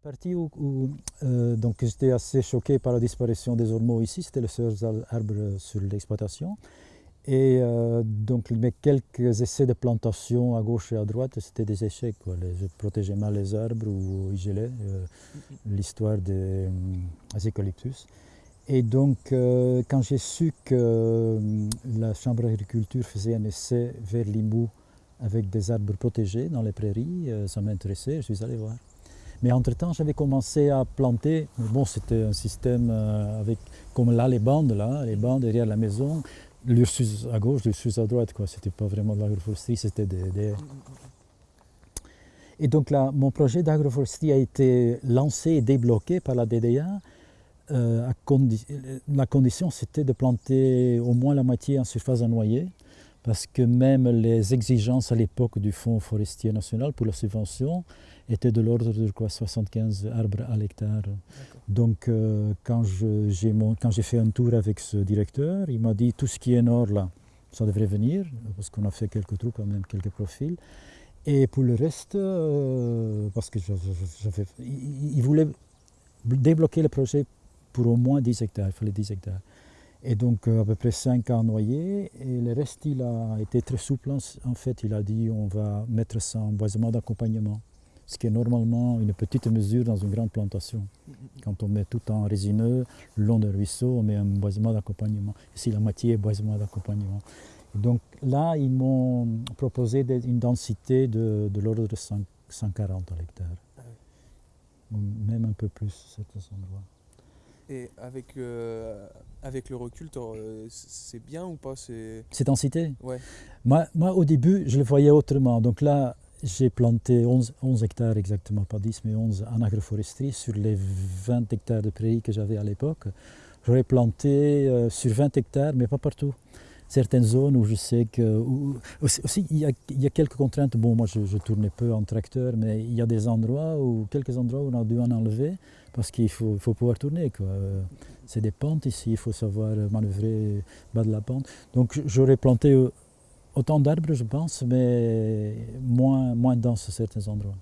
Partie où, euh, donc j'étais assez choqué par la disparition des ormeaux ici, c'était les seuls arbres sur l'exploitation. Et euh, donc mes quelques essais de plantation à gauche et à droite, c'était des échecs. je protégeais mal les arbres ou ils gelaient, euh, l'histoire des, eucalyptus. Et donc quand j'ai su que la Chambre d'agriculture faisait un essai vers Limoux avec des arbres protégés dans les prairies, ça m'intéressait, je suis allé voir. Mais entre-temps, j'avais commencé à planter, bon, c'était un système euh, avec, comme là, les bandes, là, les bandes derrière la maison, l'Ursus à gauche, l'Ursus à droite, quoi. C'était pas vraiment de l'agroforesterie, c'était des, Et donc là, mon projet d'agroforesterie a été lancé et débloqué par la DDA. Euh, la condition, c'était de planter au moins la moitié en surface à noyer parce que même les exigences à l'époque du Fonds forestier national pour la subvention étaient de l'ordre de quoi, 75 arbres à l'hectare. Donc euh, quand j'ai fait un tour avec ce directeur, il m'a dit tout ce qui est nord là, ça devrait venir, parce qu'on a fait quelques trous quand même, quelques profils. Et pour le reste, euh, parce que il voulait débloquer le projet pour au moins 10 hectares, il fallait 10 hectares. Et donc euh, à peu près 5 ans noyés, et le reste il a été très souple. En fait, il a dit on va mettre ça en boisement d'accompagnement, ce qui est normalement une petite mesure dans une grande plantation. Quand on met tout en résineux, le long d'un ruisseau, on met un boisement d'accompagnement. Ici, la moitié est boisement d'accompagnement. Donc là, ils m'ont proposé une densité de, l'ordre de 140 à l'hectare. Même un peu plus, certains endroits. Et avec, euh, avec le recul, euh, c'est bien ou pas Cette densité? Ouais. Moi, moi, au début, je le voyais autrement. Donc là, j'ai planté 11, 11, hectares exactement, pas 10, mais 11 en agroforesterie sur les 20 hectares de prairies que j'avais à l'époque. J'aurais planté euh, sur 20 hectares, mais pas partout certaines zones où je sais que... aussi, il, y a, quelques contraintes. Bon, moi, je, je, tournais peu en tracteur, mais il y a des endroits, où, quelques endroits où on a dû en enlever parce qu'il faut, pouvoir tourner. C'est des pentes ici, il faut savoir manœuvrer bas de la pente. Donc, j'aurais planté autant d'arbres, je pense, mais moins, moins dans certains endroits.